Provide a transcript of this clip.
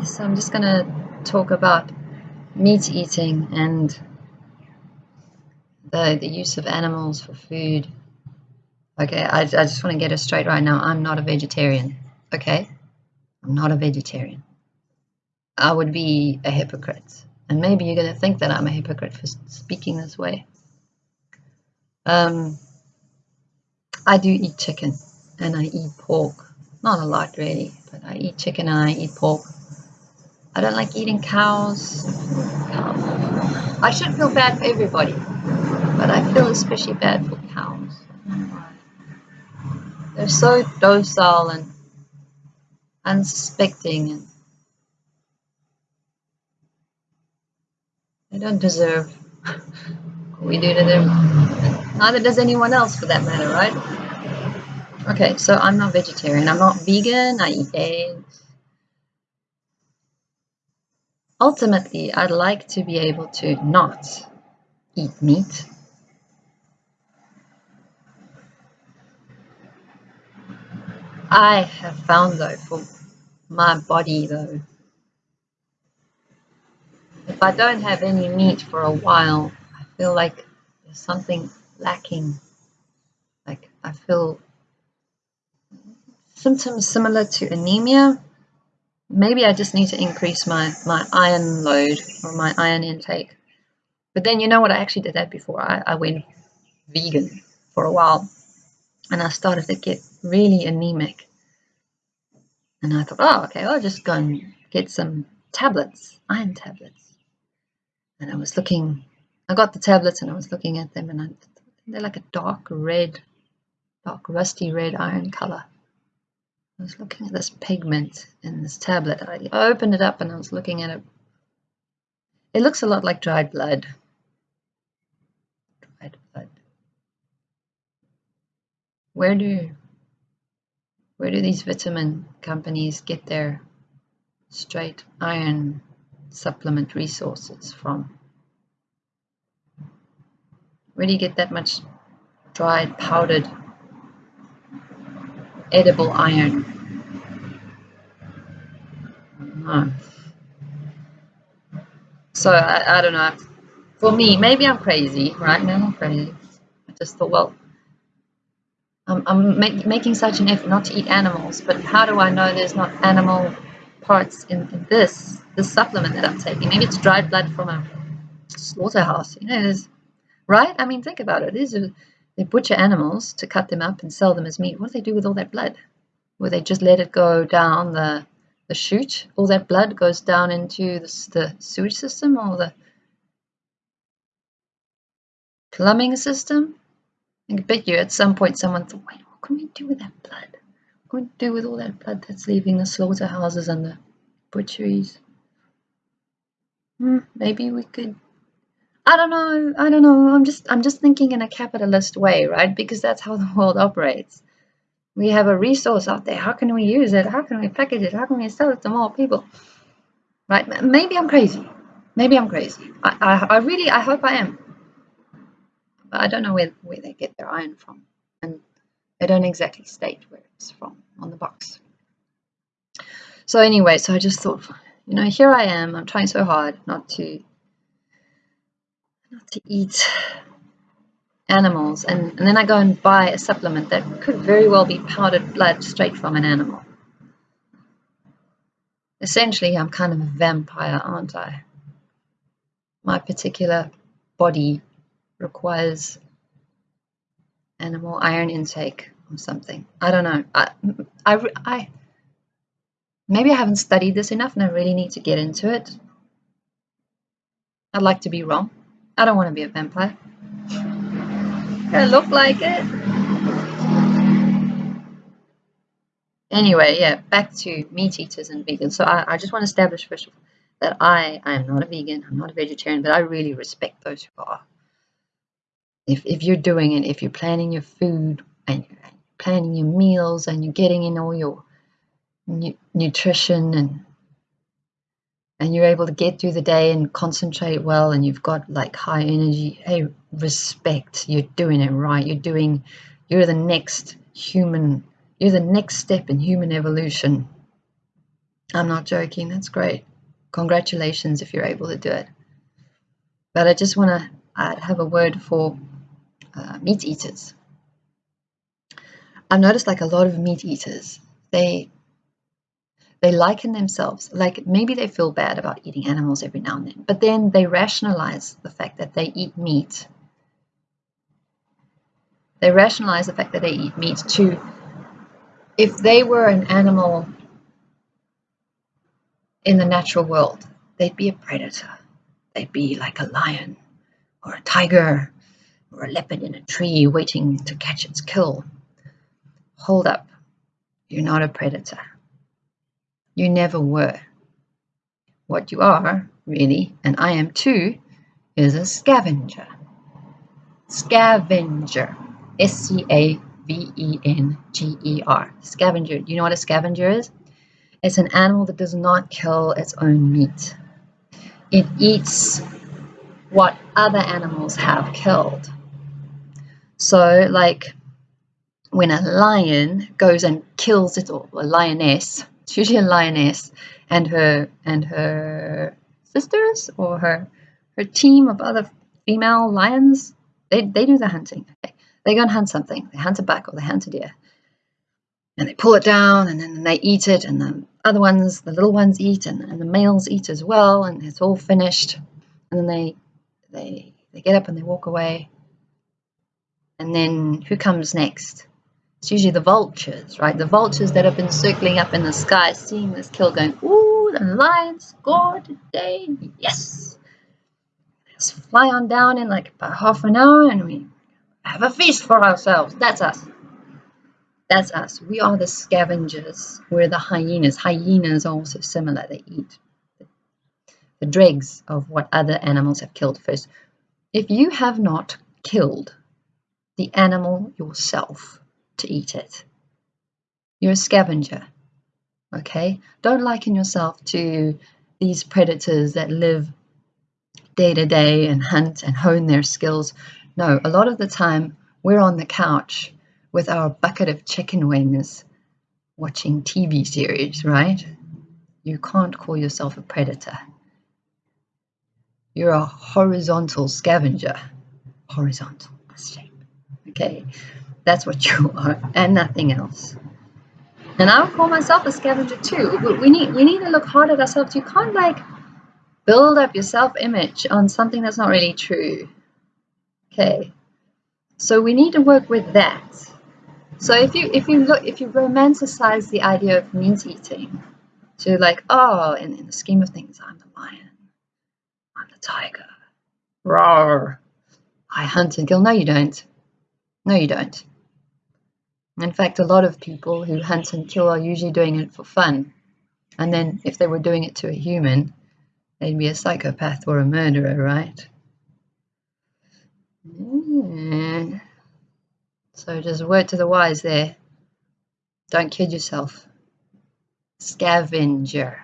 So I'm just going to talk about meat eating and the, the use of animals for food. Okay, I, I just want to get it straight right now. I'm not a vegetarian. Okay, I'm not a vegetarian. I would be a hypocrite. And maybe you're going to think that I'm a hypocrite for speaking this way. Um, I do eat chicken and I eat pork. Not a lot really, but I eat chicken and I eat pork. I don't like eating cows. I should feel bad for everybody, but I feel especially bad for cows. They're so docile and unsuspecting and they don't deserve what we do to them. Neither does anyone else for that matter, right? Okay, so I'm not vegetarian. I'm not vegan. I eat eggs. Ultimately, I'd like to be able to not eat meat. I have found though for my body though, if I don't have any meat for a while, I feel like there's something lacking. Like I feel symptoms similar to anemia, maybe I just need to increase my, my iron load or my iron intake. But then you know what? I actually did that before. I, I went vegan for a while and I started to get really anemic. And I thought, oh, okay, I'll just go and get some tablets, iron tablets. And I was looking, I got the tablets and I was looking at them and I, they're like a dark red, dark rusty red iron color. I was looking at this pigment in this tablet. I opened it up and I was looking at it. It looks a lot like dried blood. Dried blood. Where do where do these vitamin companies get their straight iron supplement resources from? Where do you get that much dried, powdered edible iron. So I, I don't know. For me, maybe I'm crazy, right? Maybe I'm crazy. I just thought, well, I'm, I'm make, making such an effort not to eat animals, but how do I know there's not animal parts in, in this this supplement that I'm taking? Maybe it's dried blood from a slaughterhouse. You know, right? I mean, think about it. These are they butcher animals to cut them up and sell them as meat. What do they do with all that blood? Will they just let it go down the, the chute? All that blood goes down into the, the sewage system or the plumbing system? I bet you at some point someone thought, wait, what can we do with that blood? What can we do with all that blood that's leaving the slaughterhouses and the butcheries? Hmm, maybe we could I don't know. I don't know. I'm just I'm just thinking in a capitalist way, right? Because that's how the world operates. We have a resource out there. How can we use it? How can we package it? How can we sell it to more people? Right? Maybe I'm crazy. Maybe I'm crazy. I, I, I really I hope I am. But I don't know where, where they get their iron from. And they don't exactly state where it's from on the box. So anyway, so I just thought, you know, here I am. I'm trying so hard not to not to eat animals and, and then I go and buy a supplement that could very well be powdered blood straight from an animal. Essentially, I'm kind of a vampire, aren't I? My particular body requires animal iron intake or something. I don't know. I, I, I, maybe I haven't studied this enough and I really need to get into it. I'd like to be wrong. I don't want to be a vampire. I look like it. Anyway, yeah, back to meat eaters and vegans. So I, I just want to establish first of all that I, I am not a vegan, I'm not a vegetarian, but I really respect those who are. If, if you're doing it, if you're planning your food and you're planning your meals and you're getting in all your nu nutrition and and you're able to get through the day and concentrate well and you've got like high energy hey respect you're doing it right you're doing you're the next human you're the next step in human evolution I'm not joking. That's great. Congratulations if you're able to do it. But I just want to have a word for uh, meat eaters. I've noticed like a lot of meat eaters, they they liken themselves, like maybe they feel bad about eating animals every now and then, but then they rationalize the fact that they eat meat. They rationalize the fact that they eat meat to, if they were an animal in the natural world, they'd be a predator. They'd be like a lion or a tiger or a leopard in a tree waiting to catch its kill. Hold up, you're not a predator. You never were. What you are, really, and I am too, is a scavenger. Scavenger. S C A V E N G E R. Scavenger. Do you know what a scavenger is? It's an animal that does not kill its own meat. It eats what other animals have killed. So, like when a lion goes and kills it, or a lioness, it's usually a lioness and her and her sisters or her her team of other female lions. They they do the hunting. Okay? They go and hunt something. They hunt a buck or they hunt a deer, and they pull it down and then they eat it, and the other ones, the little ones, eat, and, and the males eat as well, and it's all finished. And then they they they get up and they walk away. And then who comes next? It's usually the vultures, right? The vultures that have been circling up in the sky, seeing this kill, going, ooh, the lion scored today. Yes. Let's fly on down in like about half an hour and we have a feast for ourselves. That's us. That's us. We are the scavengers. We're the hyenas. Hyenas are also similar. They eat the dregs of what other animals have killed first. If you have not killed the animal yourself, to eat it. You're a scavenger. Okay? Don't liken yourself to these predators that live day to day and hunt and hone their skills. No, a lot of the time we're on the couch with our bucket of chicken wings watching TV series, right? You can't call yourself a predator. You're a horizontal scavenger. Horizontal, shape. Okay, that's what you are, and nothing else. And I would call myself a scavenger too. But We need we need to look hard at ourselves. You can't like build up your self-image on something that's not really true. Okay. So we need to work with that. So if you if you look if you romanticize the idea of meat eating to like, oh, in, in the scheme of things, I'm the lion, I'm the tiger. Roar. I hunt and kill. No, you don't. No, you don't. In fact, a lot of people who hunt and kill are usually doing it for fun. And then if they were doing it to a human, they'd be a psychopath or a murderer, right? Mm. So just a word to the wise there. Don't kid yourself. Scavenger.